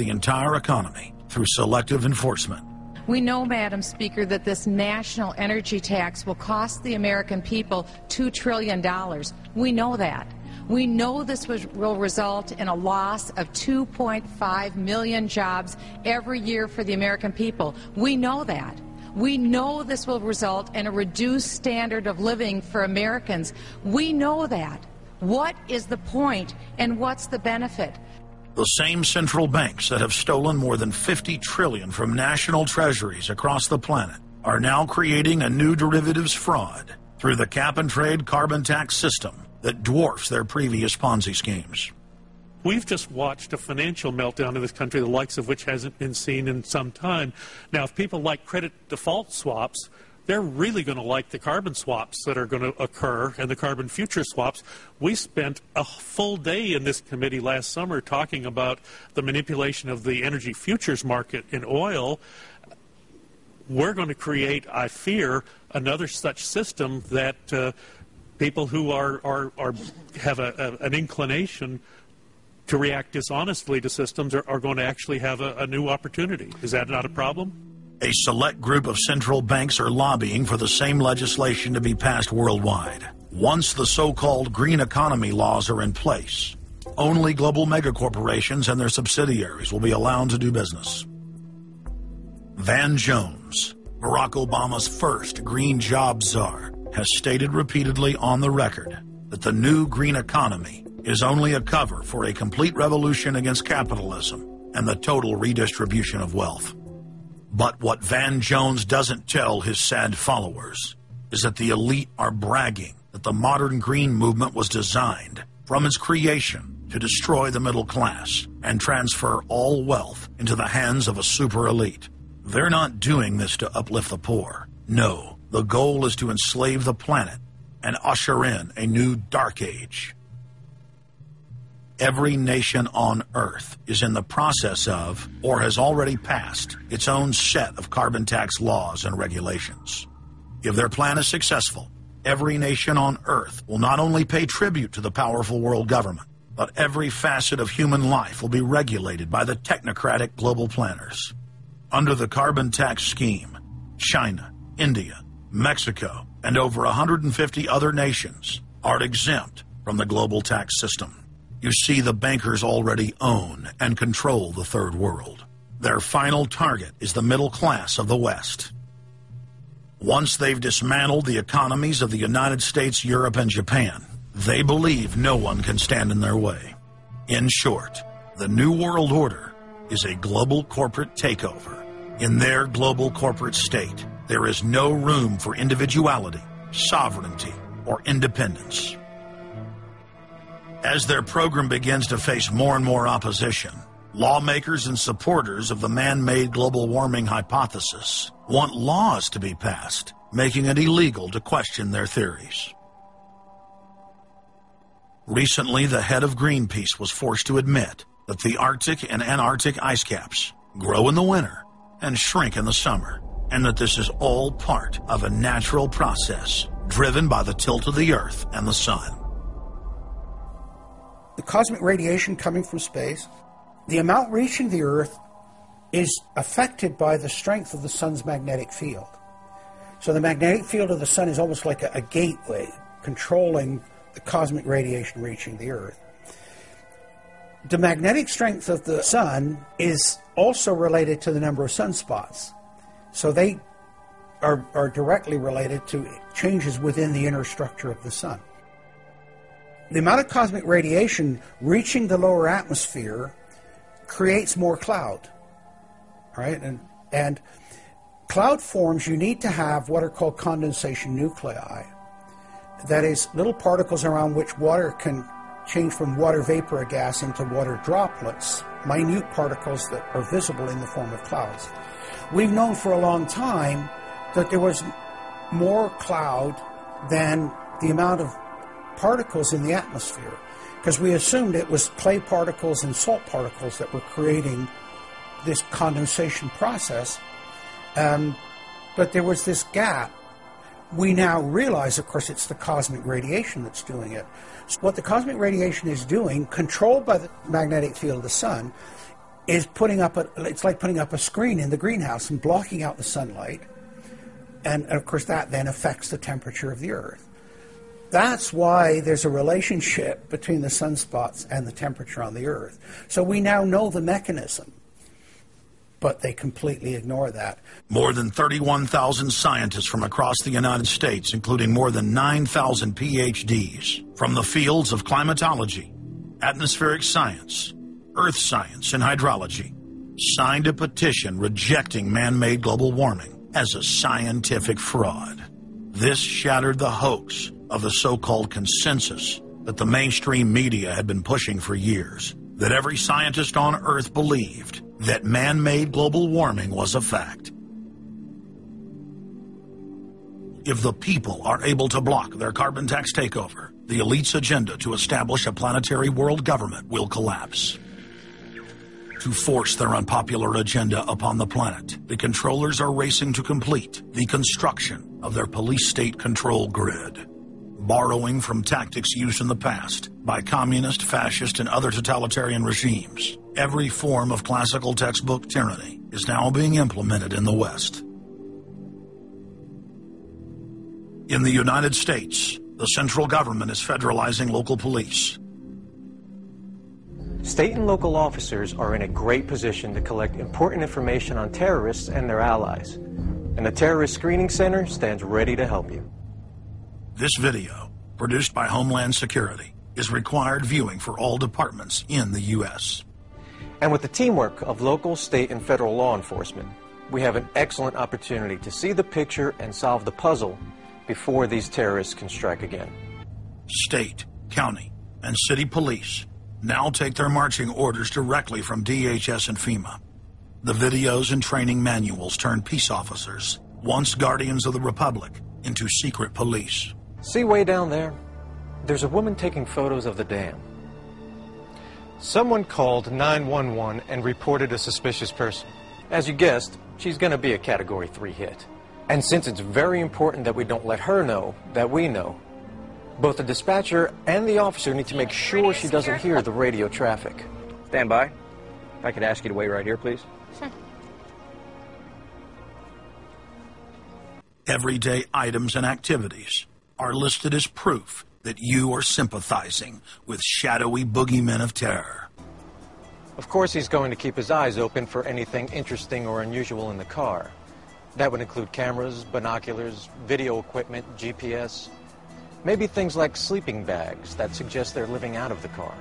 the entire economy through selective enforcement. We know, Madam Speaker, that this national energy tax will cost the American people $2 trillion. We know that. We know this will result in a loss of 2.5 million jobs every year for the American people. We know that. We know this will result in a reduced standard of living for Americans. We know that. What is the point and what's the benefit? The same central banks that have stolen more than 50 trillion from national treasuries across the planet are now creating a new derivatives fraud through the cap and trade carbon tax system that dwarfs their previous Ponzi schemes. We've just watched a financial meltdown in this country, the likes of which hasn't been seen in some time. Now, if people like credit default swaps, they're really going to like the carbon swaps that are going to occur and the carbon future swaps. We spent a full day in this committee last summer talking about the manipulation of the energy futures market in oil. We're going to create, I fear, another such system that uh, people who are, are, are have a, a, an inclination to react dishonestly to systems are, are going to actually have a, a new opportunity. Is that not a problem? A select group of central banks are lobbying for the same legislation to be passed worldwide. Once the so-called green economy laws are in place, only global megacorporations and their subsidiaries will be allowed to do business. Van Jones, Barack Obama's first green job czar, has stated repeatedly on the record that the new green economy is only a cover for a complete revolution against capitalism and the total redistribution of wealth. But what Van Jones doesn't tell his sad followers is that the elite are bragging that the modern green movement was designed from its creation to destroy the middle class and transfer all wealth into the hands of a super elite. They're not doing this to uplift the poor. No, the goal is to enslave the planet and usher in a new dark age. Every nation on Earth is in the process of, or has already passed, its own set of carbon tax laws and regulations. If their plan is successful, every nation on Earth will not only pay tribute to the powerful world government, but every facet of human life will be regulated by the technocratic global planners. Under the carbon tax scheme, China, India, Mexico, and over 150 other nations are exempt from the global tax system. You see, the bankers already own and control the third world. Their final target is the middle class of the West. Once they've dismantled the economies of the United States, Europe, and Japan, they believe no one can stand in their way. In short, the New World Order is a global corporate takeover. In their global corporate state, there is no room for individuality, sovereignty, or independence. As their program begins to face more and more opposition, lawmakers and supporters of the man-made global warming hypothesis want laws to be passed, making it illegal to question their theories. Recently, the head of Greenpeace was forced to admit that the Arctic and Antarctic ice caps grow in the winter and shrink in the summer, and that this is all part of a natural process driven by the tilt of the Earth and the Sun the cosmic radiation coming from space, the amount reaching the Earth is affected by the strength of the sun's magnetic field. So the magnetic field of the sun is almost like a, a gateway controlling the cosmic radiation reaching the Earth. The magnetic strength of the sun is also related to the number of sunspots. So they are, are directly related to changes within the inner structure of the sun the amount of cosmic radiation reaching the lower atmosphere creates more cloud. Right? And and cloud forms you need to have what are called condensation nuclei. That is little particles around which water can change from water vapor or gas into water droplets, minute particles that are visible in the form of clouds. We've known for a long time that there was more cloud than the amount of particles in the atmosphere because we assumed it was clay particles and salt particles that were creating this condensation process. Um, but there was this gap. We now realize, of course, it's the cosmic radiation that's doing it. So what the cosmic radiation is doing, controlled by the magnetic field of the sun, is putting up a, it's like putting up a screen in the greenhouse and blocking out the sunlight. And of course, that then affects the temperature of the Earth. That's why there's a relationship between the sunspots and the temperature on the Earth. So we now know the mechanism, but they completely ignore that. More than 31,000 scientists from across the United States, including more than 9,000 PhDs from the fields of climatology, atmospheric science, earth science, and hydrology, signed a petition rejecting man made global warming as a scientific fraud. This shattered the hoax of the so called consensus that the mainstream media had been pushing for years that every scientist on Earth believed that man made global warming was a fact. If the people are able to block their carbon tax takeover, the elite's agenda to establish a planetary world government will collapse. To force their unpopular agenda upon the planet, the controllers are racing to complete the construction of their police state control grid. Borrowing from tactics used in the past by communist, fascist, and other totalitarian regimes, every form of classical textbook tyranny is now being implemented in the West. In the United States, the central government is federalizing local police. State and local officers are in a great position to collect important information on terrorists and their allies. And the Terrorist Screening Center stands ready to help you. This video, produced by Homeland Security, is required viewing for all departments in the U.S. And with the teamwork of local, state, and federal law enforcement, we have an excellent opportunity to see the picture and solve the puzzle before these terrorists can strike again. State, county, and city police now take their marching orders directly from DHS and FEMA. The videos and training manuals turn peace officers, once guardians of the Republic, into secret police. See way down there? There's a woman taking photos of the dam. Someone called 911 and reported a suspicious person. As you guessed, she's going to be a Category 3 hit. And since it's very important that we don't let her know that we know, both the dispatcher and the officer need to make sure she doesn't hear the radio traffic. Stand by. If I could ask you to wait right here, please. Sure. Everyday items and activities are listed as proof that you are sympathizing with shadowy boogeymen of terror. Of course, he's going to keep his eyes open for anything interesting or unusual in the car. That would include cameras, binoculars, video equipment, GPS, maybe things like sleeping bags that suggest they're living out of the car.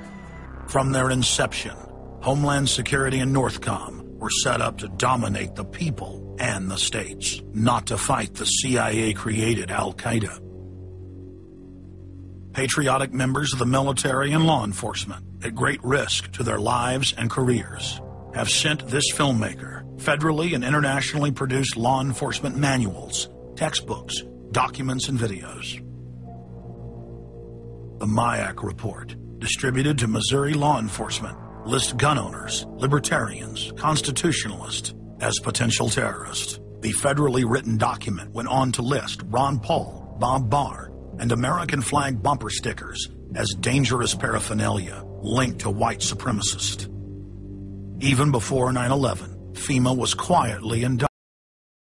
From their inception, Homeland Security and Northcom were set up to dominate the people and the states, not to fight the CIA created Al Qaeda. Patriotic members of the military and law enforcement, at great risk to their lives and careers, have sent this filmmaker federally and internationally produced law enforcement manuals, textbooks, documents, and videos. The MIAC report, distributed to Missouri law enforcement, lists gun owners, libertarians, constitutionalists as potential terrorists. The federally written document went on to list Ron Paul, Bob Barr, and American flag bumper stickers as dangerous paraphernalia linked to white supremacists. Even before 9 11, FEMA was quietly indicted.